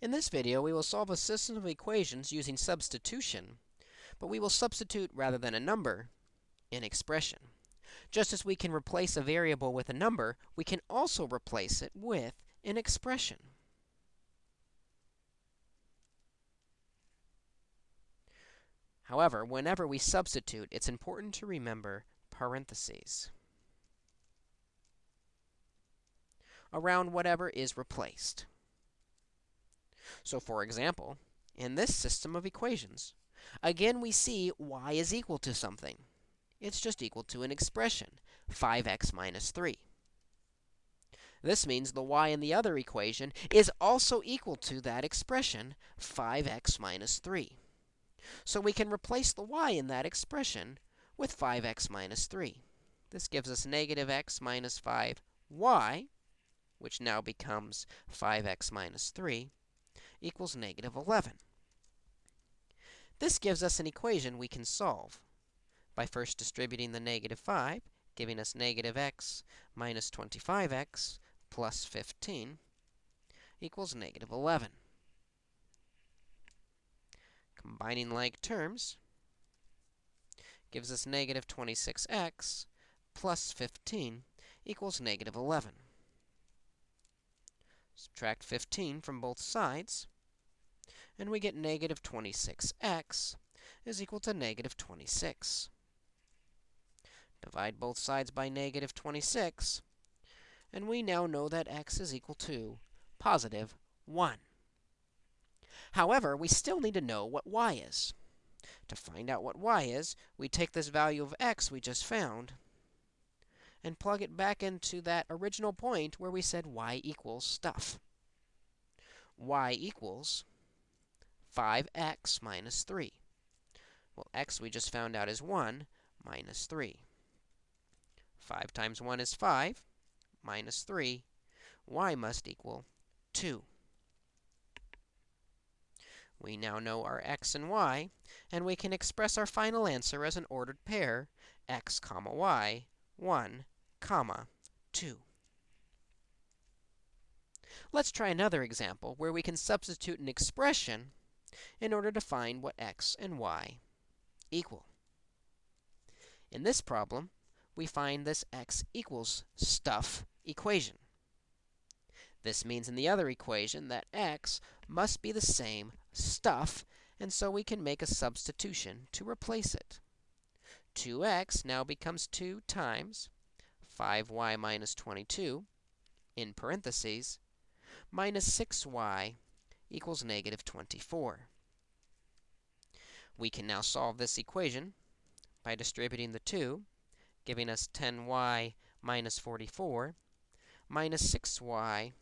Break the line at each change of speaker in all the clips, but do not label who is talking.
In this video, we will solve a system of equations using substitution, but we will substitute rather than a number, an expression. Just as we can replace a variable with a number, we can also replace it with an expression. However, whenever we substitute, it's important to remember parentheses around whatever is replaced. So for example, in this system of equations, again we see y is equal to something. It's just equal to an expression, 5x minus 3. This means the y in the other equation is also equal to that expression, 5x minus 3. So we can replace the y in that expression with 5x minus 3. This gives us negative x minus 5y, which now becomes 5x minus 3 equals negative 11. This gives us an equation we can solve by first distributing the negative 5, giving us negative x minus 25x plus 15 equals negative 11. Combining like terms gives us negative 26x plus 15 equals negative 11. Subtract 15 from both sides, and we get negative 26x is equal to negative 26. Divide both sides by negative 26, and we now know that x is equal to positive 1. However, we still need to know what y is. To find out what y is, we take this value of x we just found and plug it back into that original point where we said y equals stuff. y equals 5x minus 3. Well, x we just found out is 1 minus 3. 5 times 1 is 5, minus 3. y must equal 2. We now know our x and y, and we can express our final answer as an ordered pair, x comma y, 1, comma 2. Let's try another example where we can substitute an expression in order to find what x and y equal. In this problem, we find this x equals stuff equation. This means in the other equation that x must be the same stuff, and so we can make a substitution to replace it. 2x now becomes 2 times 5y minus 22, in parentheses, minus 6y equals negative 24. We can now solve this equation by distributing the 2, giving us 10y minus 44 minus 6y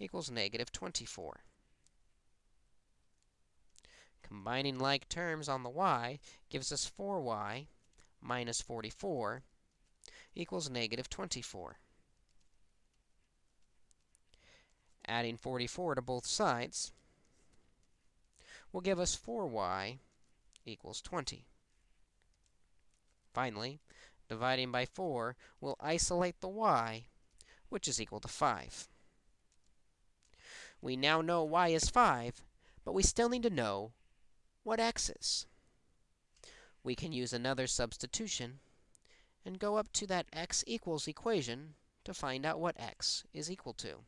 equals negative 24. Combining like terms on the y gives us 4y minus 44 equals negative 24. Adding 44 to both sides will give us 4y equals 20. Finally, dividing by 4 will isolate the y, which is equal to 5. We now know y is 5, but we still need to know what x is. We can use another substitution and go up to that x equals equation to find out what x is equal to.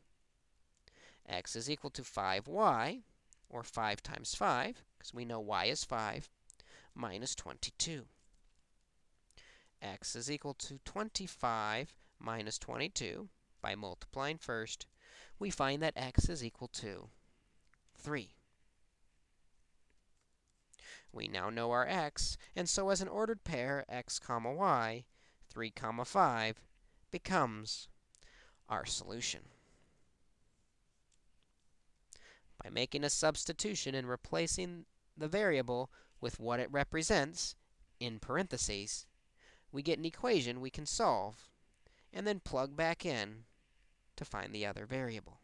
x is equal to 5y, or 5 times 5, because we know y is 5, minus 22. x is equal to 25 minus 22. By multiplying first, we find that x is equal to 3. We now know our x, and so as an ordered pair, x comma y, 3 comma 5 becomes our solution. By making a substitution and replacing the variable with what it represents in parentheses, we get an equation we can solve and then plug back in to find the other variable.